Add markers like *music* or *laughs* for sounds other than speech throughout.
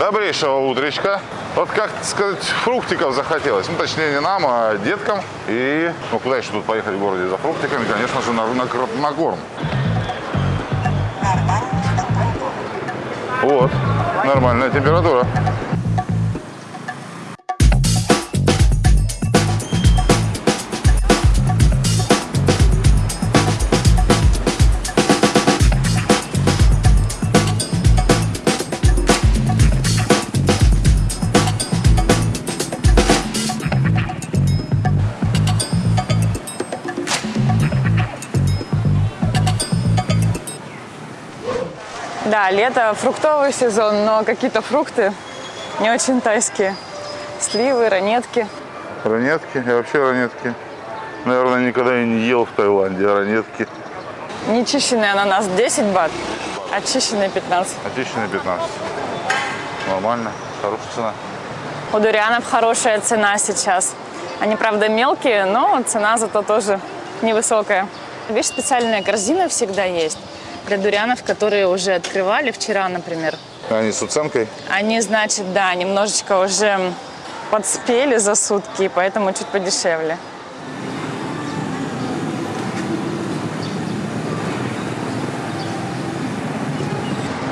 Добрейшего утречка. Вот как сказать, фруктиков захотелось. Ну, точнее, не нам, а деткам. И, ну, куда еще тут поехать в городе за фруктиками? Конечно же, на рынок Нагорн. Вот, нормальная температура. Да, лето, фруктовый сезон, но какие-то фрукты не очень тайские. Сливы, ранетки. Ранетки, я вообще ранетки. Наверное, никогда и не ел в Таиланде ранетки. Нечищенный ананас 10 бат, очищенный 15. Очищенные 15. Нормально, хорошая цена. У дурианов хорошая цена сейчас. Они, правда, мелкие, но цена зато тоже невысокая. Видишь, специальная корзина всегда есть для дурианов, которые уже открывали вчера, например. Они с уценкой? Они, значит, да, немножечко уже подспели за сутки, поэтому чуть подешевле.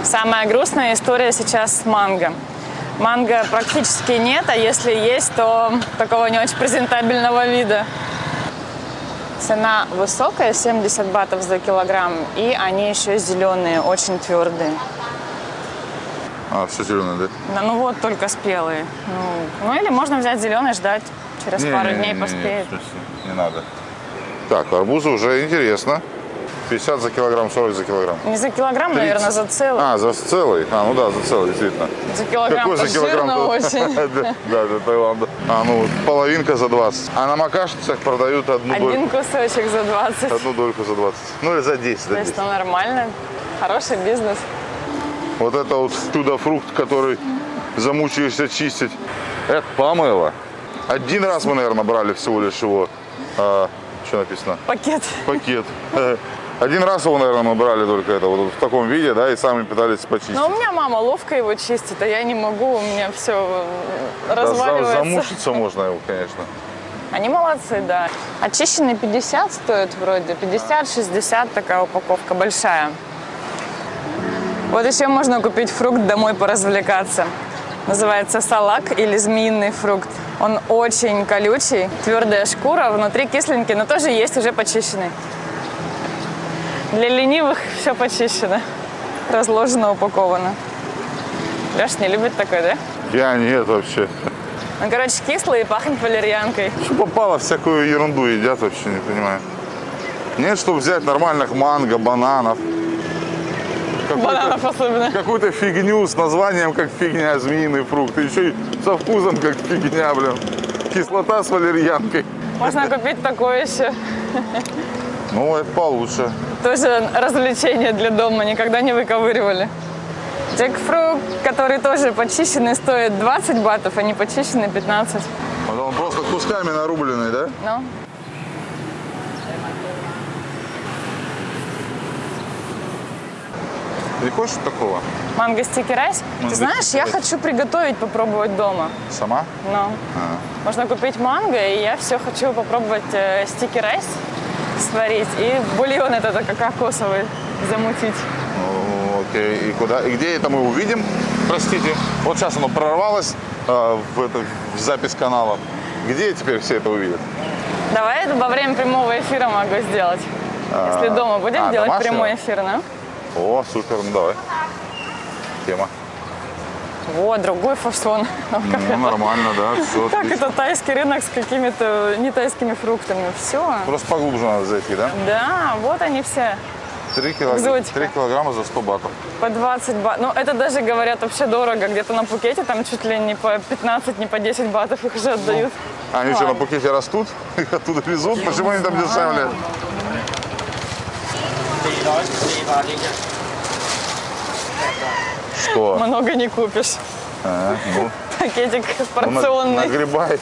Самая грустная история сейчас с манго. Манго практически нет, а если есть, то такого не очень презентабельного вида. Цена высокая, 70 батов за килограмм, и они еще зеленые, очень твердые. А, все зеленое, да? Да, ну вот только спелые. Ну, ну или можно взять зеленый, ждать, через Не, пару не, дней не, поспеет. Не, не, не надо. Так, арбузы уже интересно. 50 за килограмм, 40 за килограмм. Не за килограмм, 30. наверное, за целый. А, за целый? А, ну да, за целый, действительно. За килограмм Какой за килограмм? жирно очень. *laughs* Да, для Таиланда. А, ну, половинка за 20. А на макашницах продают одну дольку. Один кусочек за 20. Одну дольку за 20. Ну или за 10, за То 10. есть, ну, нормально. Хороший бизнес. Вот это вот чудо-фрукт, который замучаешься чистить. Это помыло. Один раз мы, наверное, брали всего лишь его. а, что написано? Пакет. Пакет. *laughs* Один раз его, наверное, мы брали только это вот в таком виде, да, и сами пытались почистить. Но у меня мама ловко его чистит, а я не могу, у меня все Да, за- разваливается. замучиться можно его, конечно. Они молодцы, да. Очищенный 50 стоит вроде, 50-60 такая упаковка большая. Вот еще можно купить фрукт домой поразвлекаться. Называется салак или змеиный фрукт. Он очень колючий, твердая шкура, внутри кисленький, но тоже есть уже почищенный. Для ленивых все почищено, разложено, упаковано. Леш не любит такой, да? Я нет вообще. Он, короче, кислый и пахнет валерьянкой. Что попало, всякую ерунду едят вообще, не понимаю. Нет, чтобы взять нормальных манго, бананов. Бананов особенно. Какую-то фигню с названием, как фигня, змеиный фрукт. И еще и со вкусом, как фигня, блин. Кислота с валерьянкой. Можно купить такое еще. Ну, это получше. Тоже развлечение для дома, никогда не выковыривали. Джекфрукт, который тоже почищенный, стоит 20 батов, а не почищенный 15. Вот он просто кусками нарубленный, да? Ну, Не хочешь такого? манго стики райс. Ты знаешь, я хочу приготовить, попробовать дома. Сама? Но А. можно купить манго, и я все хочу попробовать э, стики райс сварить и бульон этот кокосовый замутить. Окей. И куда? И где это мы увидим? Простите. Вот сейчас оно прорвалось э, в, это, в запись канала. Где теперь все это увидят? Давай это во время прямого эфира могу сделать. Если дома будем а, делать домашнего? прямой эфир, ну? О, супер, ну давай. Тема. Вот, другой фасон. *laughs* Ну, нормально, да, все. Как это тайский рынок с какими-то не тайскими фруктами? Все. Просто поглубже надо зайти, да? Да, вот они все. 3, килограмма, Экзотика. 3 килограмма за 100 батов. По 20 бат. Ну, это даже, говорят, вообще дорого. Где-то на Пукете там чуть ли не по 15, не по 10 батов их уже отдают. А они что, на Ладно. Пукете растут? *laughs* Их оттуда везут? Почему они там дешевле? Что? Много не купишь. А, ну, Пакетик ну, порционный. нагребай.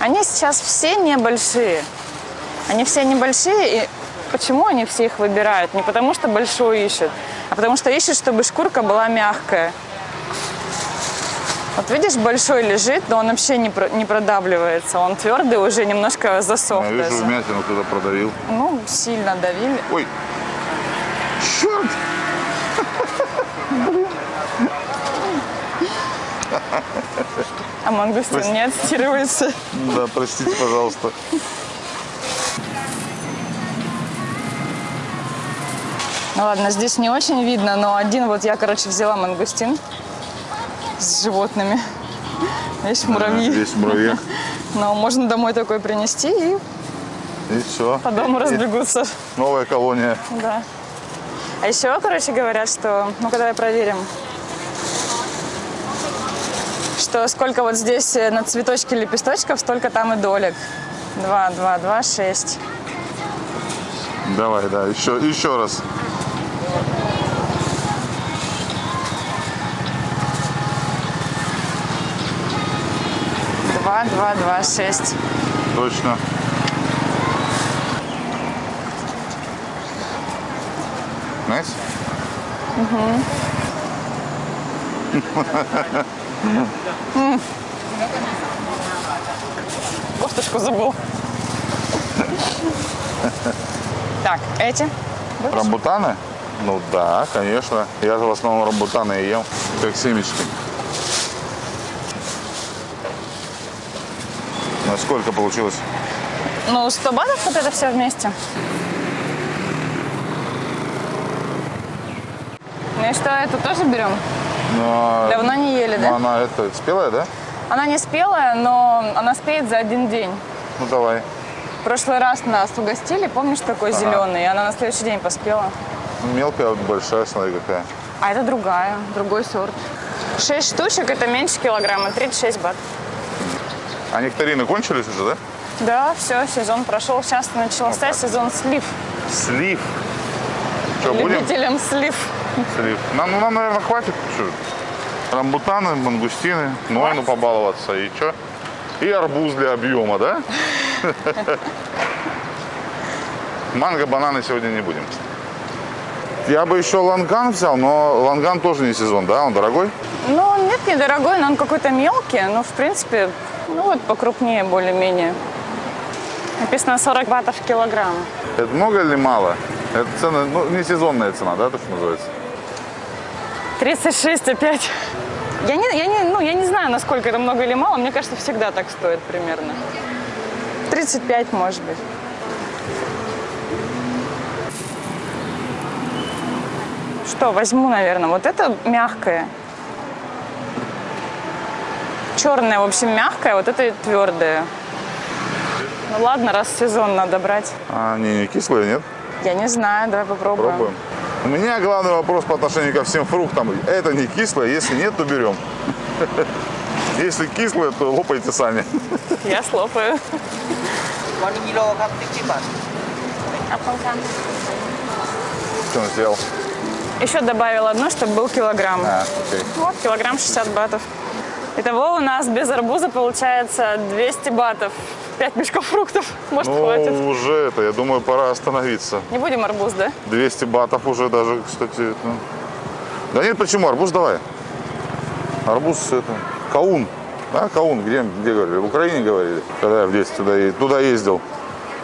Они сейчас все небольшие. Они все небольшие, и почему они все их выбирают? Не потому что большой ищут, а потому что ищут, чтобы шкурка была мягкая. Вот видишь, большой лежит, но он вообще не, про- не продавливается. Он твердый, уже немножко засох Я вижу, даже. вмятину кто-то продавил. Ну, сильно давили. Ой, А мангустин не отстирывается. Да, простите, пожалуйста. Ну ладно, здесь не очень видно, но один вот я, короче, взяла мангустин с животными. Видишь, муравьи. Здесь муравьи. Но можно домой такой принести и И все. по дому разбегутся. Новая колония. Да. А еще, короче, говорят, что... Ну-ка, давай проверим. Что сколько вот здесь э, на цветочке лепесточков, столько там и долек. Два, два, два, шесть. Давай, да, еще, еще раз. Два, два, два, шесть. Точно. Знаете? *laughs* Кофточку забыл. Так, эти. Рамбутаны? Ну да, конечно. Я же в основном рамбутаны и ем, как семечки. На сколько получилось? Ну, 100 батов вот это все вместе. Ну и что, эту тоже берем? Ну, Давно не ели, ну, да? она это, спелая, да? Она не спелая, но она спеет за один день. Ну давай. В прошлый раз нас угостили, помнишь, такой зеленый, и она на следующий день поспела. Мелкая, вот большая, смотри какая. А это другая, другой сорт. Шесть штучек, это меньше килограмма, 36 бат. А нектарины кончились уже, да? Да, все, сезон прошел. Сейчас начался сезон слив. Слив. Что, будем? Любителям слив. Слив. Нам, ну, нам, наверное, хватит. Что? Рамбутаны, мангустины, Нойну побаловаться и что? И арбуз для объема, да? *laughs* Манго, бананы сегодня не будем. Я бы еще ланган взял, но ланган тоже не сезон, да? Он дорогой? Ну, нет, недорогой, но он какой-то мелкий. Но, в принципе, ну вот покрупнее более-менее. Написано 40 батов в килограмм. Это много или мало? Это цена, ну, не сезонная цена, да, то, что называется? 36 опять. Я не, я, не, ну, я не знаю, насколько это много или мало. Мне кажется, всегда так стоит примерно. 35, может быть. Что, возьму, наверное. Вот это мягкое. Черное, в общем, мягкое, вот это твердое. Ну ладно, раз сезон надо брать. А, не, не кислые, нет? Я не знаю, давай попробуем. Пробуем. У меня главный вопрос по отношению ко всем фруктам. Это не кислое, если нет, то берем. *laughs* Если кислое, то лопайте сами. Я слопаю. Что он сделал? Еще добавил одно, чтобы был килограмм. А. Вот, килограмм 60 батов. Итого у нас без арбуза получается 200 батов. 5 мешков фруктов. Может, Ну, хватит. уже это, я думаю, пора остановиться. Не будем арбуз, да? 200 батов уже даже, кстати. ну. Да нет, почему? Арбуз давай. Арбуз это, каун. Да, каун, где, где говорили? В Украине говорили, когда я в детстве туда, е- туда ездил.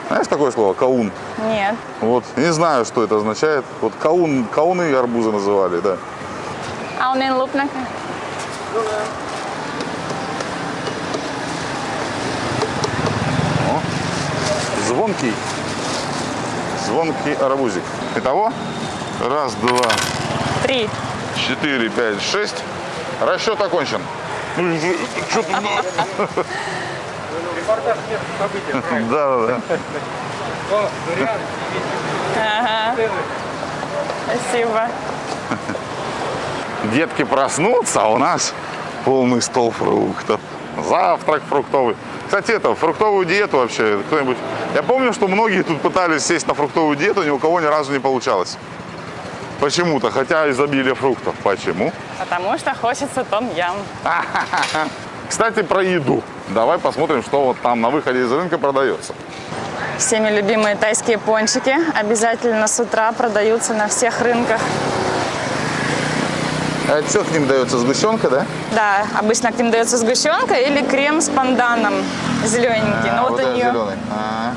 Знаешь такое слово? Каун. Нет. Вот, не знаю, что это означает. Вот каун, кауны и арбузы называли, да. А он луп на О, звонкий. Звонкий арбузик. Итого, раз, два, Три. четыре, пять, шесть. Расчет окончен. Ну, что тут? *laughs* Да, да, да. Ага. Спасибо. Детки проснутся, а у нас полный стол фруктов. Завтрак фруктовый. Кстати, это, фруктовую диету вообще кто-нибудь... Я помню, что многие тут пытались сесть на фруктовую диету, ни у кого ни разу не получалось. Почему-то, хотя изобилие фруктов. Почему? Потому что хочется том-ям. *laughs* Кстати, про еду. Давай посмотрим, что вот там на выходе из рынка продается. Всеми любимые тайские пончики обязательно с утра продаются на всех рынках. А что к ним дается? Сгущенка, да? Да, обычно к ним дается сгущенка или крем с панданом зелененький. А, Но вот, это у нее, зеленый. А,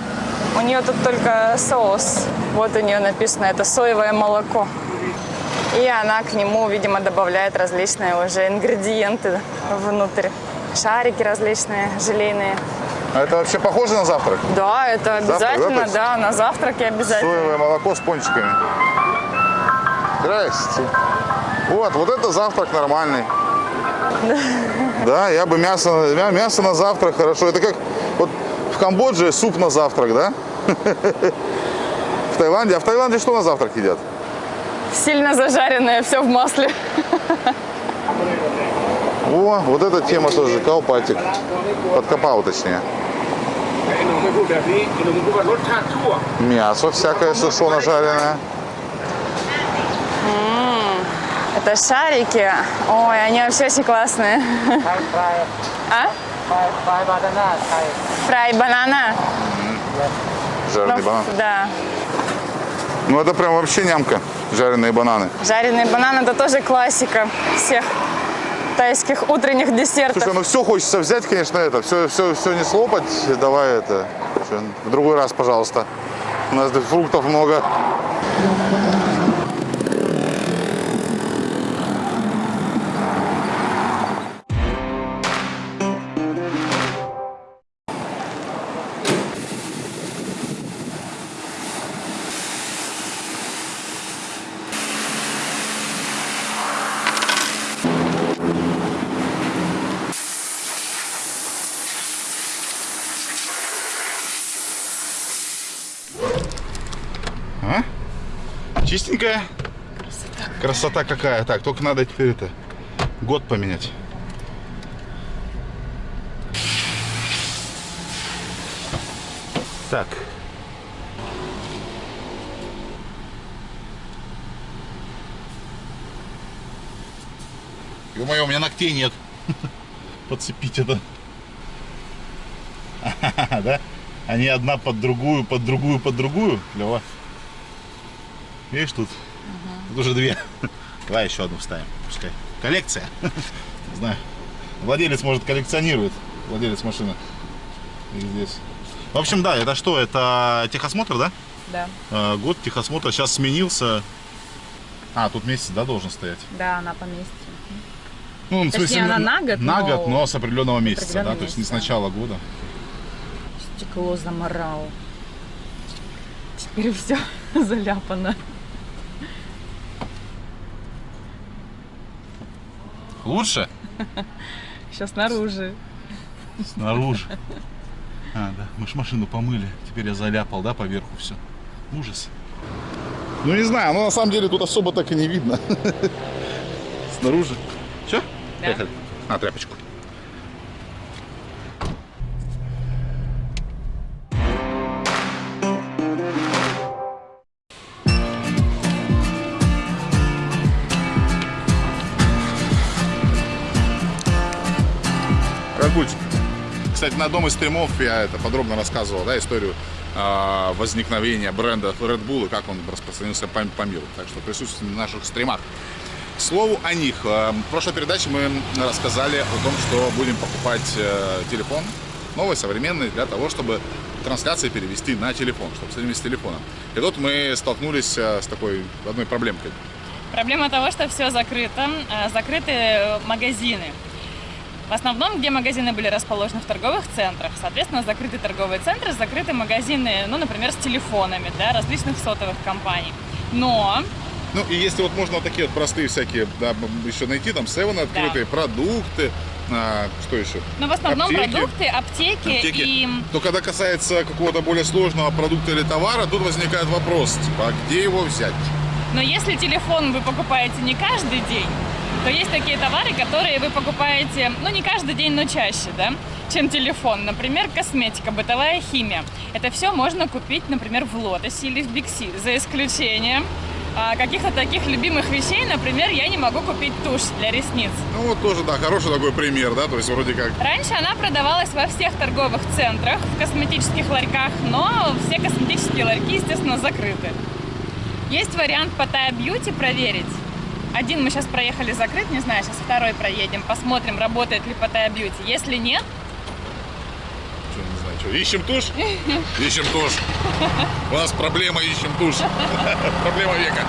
у нее тут только соус. Вот у нее написано, это соевое молоко. И она к нему, видимо, добавляет различные уже ингредиенты внутрь. Шарики различные, желейные. А это вообще похоже на завтрак? Да, это обязательно, то есть? да, на завтраке обязательно. Соевое молоко с пончиками. Здрасте. Вот, вот это завтрак нормальный. Да, я бы мясо, мясо на завтрак хорошо. Это как вот в Камбодже суп на завтрак, да? В Таиланде. А в Таиланде что на завтрак едят? Сильно зажаренное, все в масле. О, вот эта тема тоже, каупатик. Подкопал, точнее. Мясо всякое сушено жареное. Это шарики. Ой, они вообще очень классные. Фрай. А? Фрай банана. Фрай банана. Жареный ну, банан. Да. Ну это прям вообще нямка, жареные бананы. Жареные бананы это тоже классика всех тайских утренних десертов. Слушай, ну все хочется взять, конечно, это, все, все, все не слопать, давай это, в другой раз, пожалуйста. У нас фруктов много. Чистенькая? Красота. Красота какая. Так, только надо теперь это год поменять. Так. Ё-моё, у меня ногтей нет. *laughs* Подцепить это. *laughs* Да? Они одна под другую, под другую, под другую. Клево. Видишь, тут, тут уже две. Давай еще одну вставим. Пускай. Коллекция. Не знаю. Владелец, может, коллекционирует. Владелец машины. И здесь. В общем, да, это что? Это техосмотр, да? Да. Э, Год техосмотра сейчас сменился. А, тут месяц, да, должен стоять? Да, она по месяцу. Ну, в Точнее, она на год, На но- год, но с определенного месяца, определенного да, то есть не с месяца. начала года. Стекло заморал. Теперь все *laughs* заляпано. Лучше? Сейчас снаружи. Снаружи. А, да, мы ж машину помыли. Теперь я заляпал, да, поверху все. Ужас. Ну не знаю, но на самом деле тут особо так и не видно. Снаружи. Все? Да. Поехали. На тряпочку. Кстати, на одном из стримов я это подробно рассказывал, да, историю а, возникновения бренда Red Bull и как он распространился по, по миру. Так что присутствуйте на наших стримах. К слову о них. э, В прошлой передаче мы рассказали о том, что будем покупать э, телефон новый, современный, для того, чтобы трансляции перевести на телефон, чтобы соединить с телефоном. И тут мы столкнулись э, с такой одной проблемкой. Проблема того, что все закрыто. Э, Закрыты э, магазины. В основном, где магазины были расположены в торговых центрах. Соответственно, закрыты торговые центры, закрыты магазины, ну, например, с телефонами для различных сотовых компаний. Но Ну и если вот можно вот такие вот простые всякие, да, еще найти, там 7 открытые, продукты, а, что еще? Но в основном Аптеки. продукты, аптеки, Аптеки. и То когда касается какого-то более сложного продукта или товара, тут возникает вопрос, типа, а где его взять? но если телефон вы покупаете не каждый день, то есть такие товары, которые вы покупаете, ну не каждый день, но чаще, да, чем телефон. Например, косметика, бытовая химия. Это все можно купить, например, в Лотосе или в Бикси, за исключением а, каких-то таких любимых вещей. Например, я не могу купить тушь для ресниц. Ну вот тоже, да, хороший такой пример, да, то есть вроде как Раньше она продавалась во всех торговых центрах, в косметических ларьках, но все косметические ларьки, естественно, закрыты. Есть вариант по Taya Beauty проверить. Один мы сейчас проехали закрыт, не знаю, сейчас второй проедем, посмотрим, работает ли Паттайя Бьюти. Если нет, Что, не знаю, что, ищем тушь? *laughs* Ищем тушь. У нас проблема, ищем тушь. *laughs* Проблема века.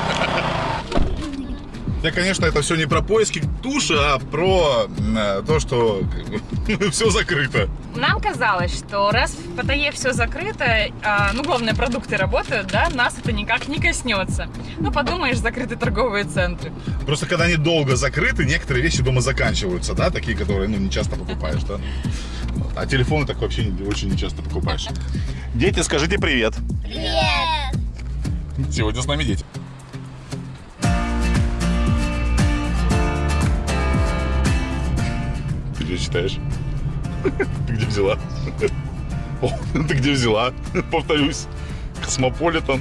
Я, конечно, это все не про поиски туши, а про э, то, что *laughs* все закрыто. Нам казалось, что раз в Паттайе все закрыто, а, ну, главное, продукты работают, да, нас это никак не коснется. Ну, подумаешь, закрыты торговые центры. Просто когда они долго закрыты, некоторые вещи дома заканчиваются, да, такие, которые, ну, не часто покупаешь, да. А телефоны так вообще очень не часто покупаешь. Дети, скажите привет. Привет! Сегодня с нами дети. Ты где читаешь? Ты где взяла? О, ты где взяла? Повторюсь. Космополитен.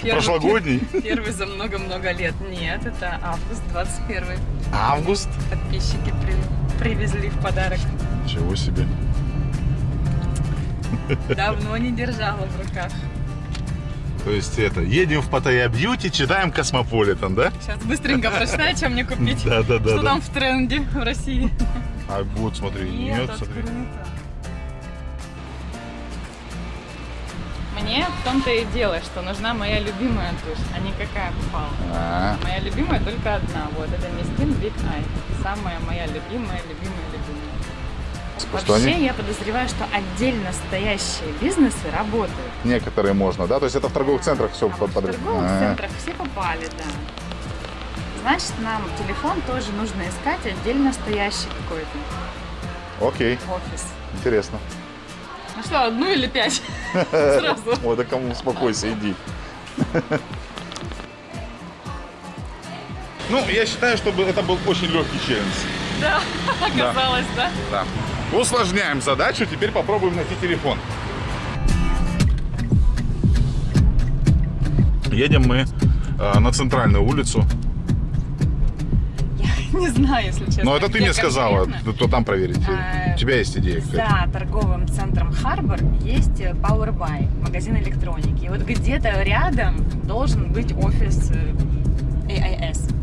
Первый- Прошлогодний. *laughs* Первый за много-много лет. Нет, это август 21 Август. Подписчики при- привезли в подарок. Ничего себе. Давно не держала в руках. То есть это, едем в Паттайя Beauty, читаем Космополитен, да? Сейчас быстренько прочитаю, чем мне купить. Да, да, да. Что да. там в тренде в России? А вот, смотри, нет, смотри. открыто. Мне в том-то и дело, что нужна моя любимая тушь, а не какая попала. А, Моя любимая только одна. Вот это Mistine Big Eye. Самая моя любимая, любимая, любимая. Вообще, они- я подозреваю, что отдельно стоящие бизнесы работают. некоторые можно, да? То есть это в торговых центрах все А вот в торговых А, центрах все попали, да. Значит, нам телефон тоже нужно искать отдельно стоящий какой-то Окей, офис. интересно. Ну что, одну или пять? *laughs* Сразу. Ой, да кому успокойся, иди. Ну, я считаю, чтобы это был очень легкий челлендж. Да, *laughs* оказалось, да? Да. Усложняем задачу, теперь попробуем найти телефон. Едем мы э, на центральную улицу. Не знаю, если честно. Но это ты мне сказала, то, то там проверить. А, У тебя есть идея? За торговым центром Харбор есть э, Power Buy, магазин электроники. И вот где-то рядом должен быть офис э, AIS.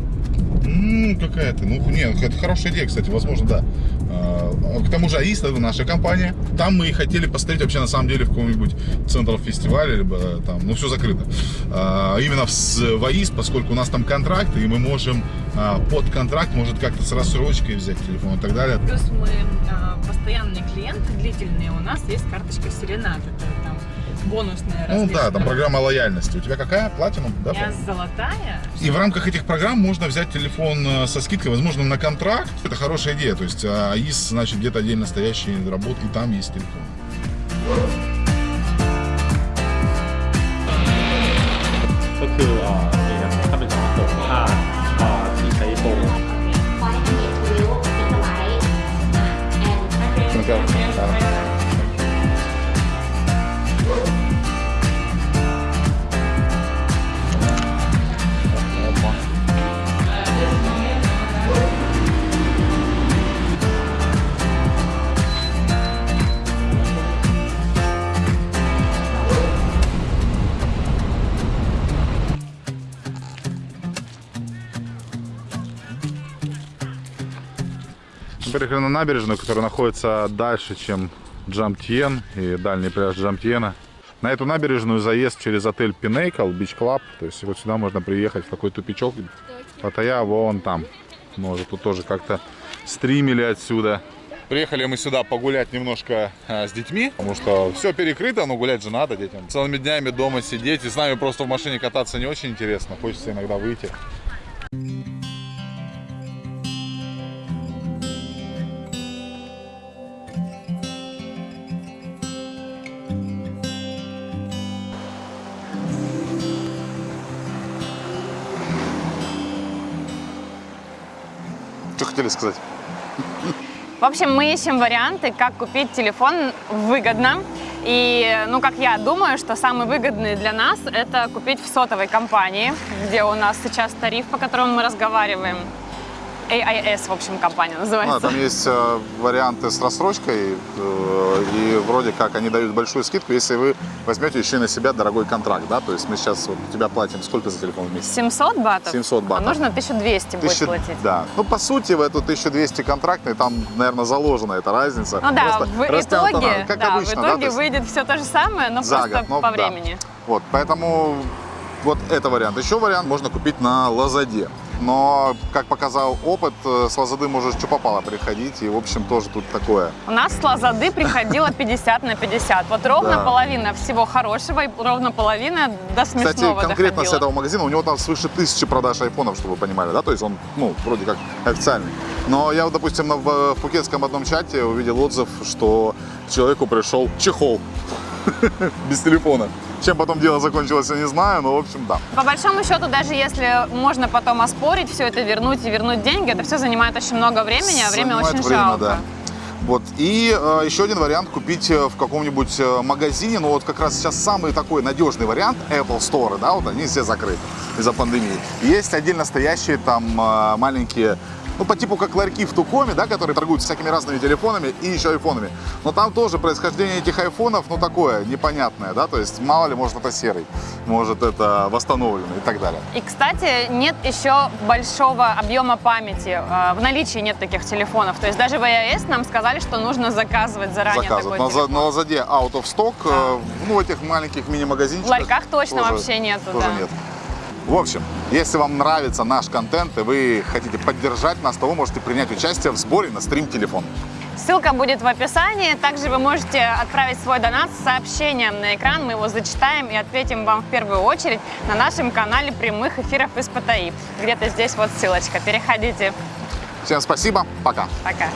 М, какая-то. Ну, нет, это хорошая идея, кстати, возможно, да. А, К тому же АИС это наша компания. Там мы и хотели посмотреть вообще на самом деле в каком-нибудь центре фестиваля, либо там, ну, все закрыто. А, Именно в АИС, поскольку у нас там контракт, и мы можем а, под контракт, может, как-то с рассрочкой взять телефон и так далее. Плюс мы э, постоянные клиенты, длительные. У нас есть карточка Серенат. Это там бонусная Ну да, там программа лояльности. У тебя какая? Платинум? Да? У меня золотая. И в рамках этих программ можно взять телефон э, со скидкой, возможно, на контракт. Это хорошая идея. То есть а, АИС, значит, где-то отдельно стоящий работ, и там есть телефон. Мы приехали на набережную, которая находится дальше, чем Джамтьен и дальний пляж Джамтьена. На эту набережную заезд через отель Pinnacle Beach Club. То есть вот сюда можно приехать в такой тупичок. Паттайя вон там. Может, тут тоже как-то стримили отсюда. Приехали мы сюда погулять немножко а, с детьми, потому что все перекрыто, но гулять же надо детям. Целыми днями дома сидеть и с нами просто в машине кататься не очень интересно. Хочется иногда выйти. Что хотели сказать? В общем, мы ищем варианты, как купить телефон выгодно. И, ну, как я думаю, что самый выгодный для нас – это купить в сотовой компании, где у нас сейчас тариф, по которому мы разговариваем. AIS, в общем, компания А, называется. там есть э, варианты с рассрочкой, э, и вроде как они дают большую скидку, если вы возьмете еще и на себя дорогой контракт, да, то есть мы сейчас вот тебя платим сколько за телефон в месяц? 700 батов? 700 батов. А нужно 1200 будет Тысяча- платить. Да. Ну, по сути, в эту 1200 контрактный, там, наверное, заложена эта разница. Ну да, Просто в итоге, как да, обычно, в да, итоге то есть выйдет все то же самое, но за просто год, ну, по да. времени. Вот, поэтому вот это вариант. Еще вариант можно купить на Лазаде. Но, как показал опыт, э, с Лазады можешь что попало приходить, и, в общем, тоже тут такое. У нас с Лазады приходило 50 на 50. Вот ровно Да. половина всего хорошего и ровно половина до смешного Кстати, конкретно с доходила. этого магазина у него там свыше тысячи продаж айфонов, чтобы вы понимали, да, то есть он, ну, вроде как официальный. Но я, вот, допустим, в, в пукетском одном чате увидел отзыв, что человеку пришел чехол *laughs* без телефона. Чем потом дело закончилось, я не знаю, но, в общем, да. По большому счету, даже если можно потом оспорить все это, вернуть и вернуть деньги, это все занимает очень много времени, а время Занимает очень время, жалко. да. Вот. И э, еще один вариант купить э, в каком-нибудь э, магазине, ну вот как раз сейчас самый такой надежный вариант Apple Store, да, вот они все закрыты из-за пандемии. Есть отдельно стоящие там э, маленькие ну, по типу как ларьки в Тукоме, да, которые торгуют всякими разными телефонами и еще айфонами. Но там тоже происхождение этих айфонов, ну, такое, непонятное, да, то есть мало ли, может, это серый, может, это восстановленный и так далее. И, кстати, нет еще большого объема памяти. Э, В наличии нет таких телефонов. То есть даже в iOS нам сказали, что нужно заказывать заранее Заказывать. такой На, телефон. на Лазаде out of stock, э, ну, в этих маленьких мини-магазинчиках. В ларьках точно тоже- вообще нету, Тоже да. нет. В общем, если вам нравится наш контент и вы хотите поддержать нас, то вы можете принять участие в сборе на стрим-телефон. Ссылка будет в описании. Также вы можете отправить свой донат с сообщением на экран. Мы его зачитаем и ответим вам в первую очередь на нашем канале прямых эфиров из ПТИ. Где-то здесь вот ссылочка. Переходите. Всем спасибо, пока. Пока.